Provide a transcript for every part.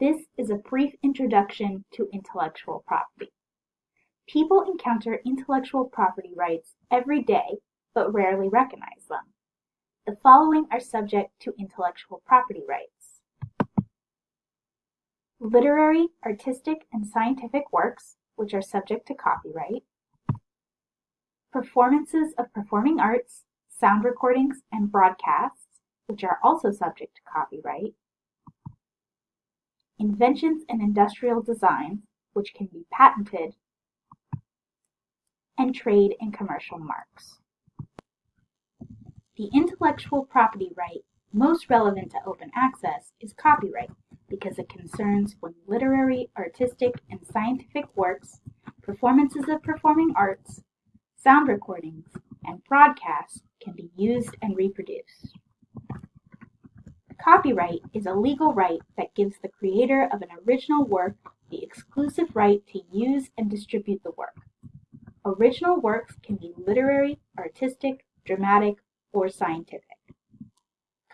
This is a brief introduction to intellectual property. People encounter intellectual property rights every day but rarely recognize them. The following are subject to intellectual property rights. Literary, artistic, and scientific works, which are subject to copyright. Performances of performing arts, sound recordings, and broadcasts, which are also subject to copyright. Inventions and industrial designs, which can be patented. And trade and commercial marks. The intellectual property right most relevant to open access is copyright because it concerns when literary, artistic, and scientific works, performances of performing arts, sound recordings, and broadcasts can be used and reproduced. Copyright is a legal right that gives the creator of an original work the exclusive right to use and distribute the work. Original works can be literary, artistic, dramatic, or scientific.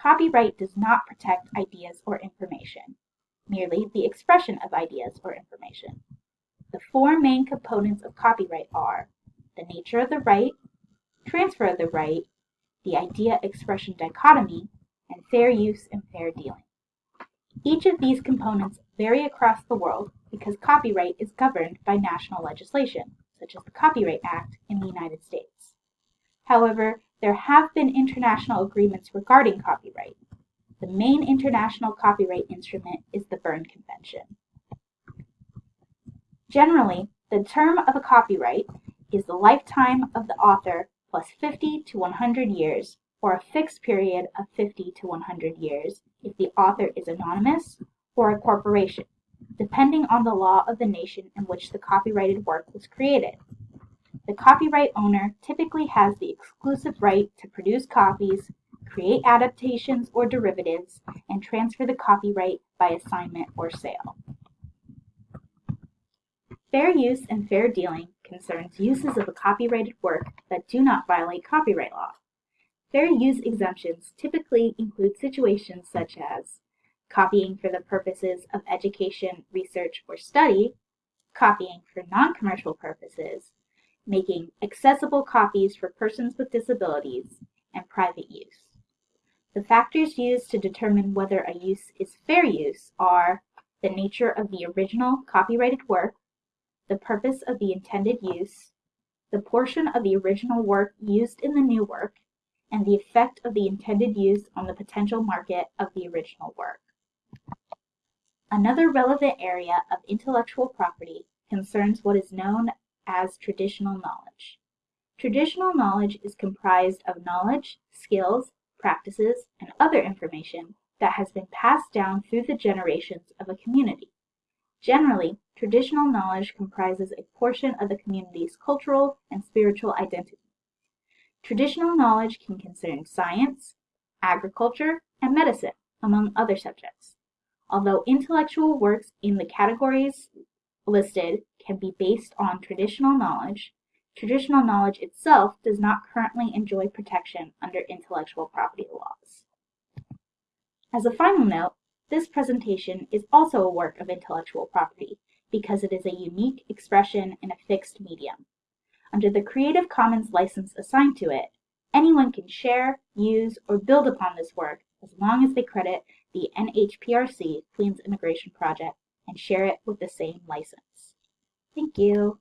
Copyright does not protect ideas or information, merely the expression of ideas or information. The four main components of copyright are the nature of the right, transfer of the right, the idea-expression dichotomy, and fair use and fair dealing. Each of these components vary across the world because copyright is governed by national legislation, such as the Copyright Act in the United States. However, there have been international agreements regarding copyright. The main international copyright instrument is the Berne Convention. Generally, the term of a copyright is the lifetime of the author plus 50 to 100 years, or a fixed period of 50 to 100 years if the author is anonymous or a corporation, depending on the law of the nation in which the copyrighted work was created. The copyright owner typically has the exclusive right to produce copies, create adaptations or derivatives, and transfer the copyright by assignment or sale. Fair use and fair dealing concerns uses of a copyrighted work that do not violate copyright law. Fair use exemptions typically include situations such as copying for the purposes of education, research, or study, copying for non-commercial purposes, making accessible copies for persons with disabilities, and private use. The factors used to determine whether a use is fair use are the nature of the original copyrighted work, the purpose of the intended use, the portion of the original work used in the new work, and the effect of the intended use on the potential market of the original work. Another relevant area of intellectual property concerns what is known as traditional knowledge. Traditional knowledge is comprised of knowledge, skills, practices, and other information that has been passed down through the generations of a community. Generally, traditional knowledge comprises a portion of the community's cultural and spiritual identity. Traditional knowledge can concern science, agriculture, and medicine, among other subjects. Although intellectual works in the categories listed can be based on traditional knowledge, traditional knowledge itself does not currently enjoy protection under intellectual property laws. As a final note, this presentation is also a work of intellectual property because it is a unique expression in a fixed medium. Under the Creative Commons license assigned to it, anyone can share, use, or build upon this work as long as they credit the NHPRC Queens Immigration Project and share it with the same license. Thank you.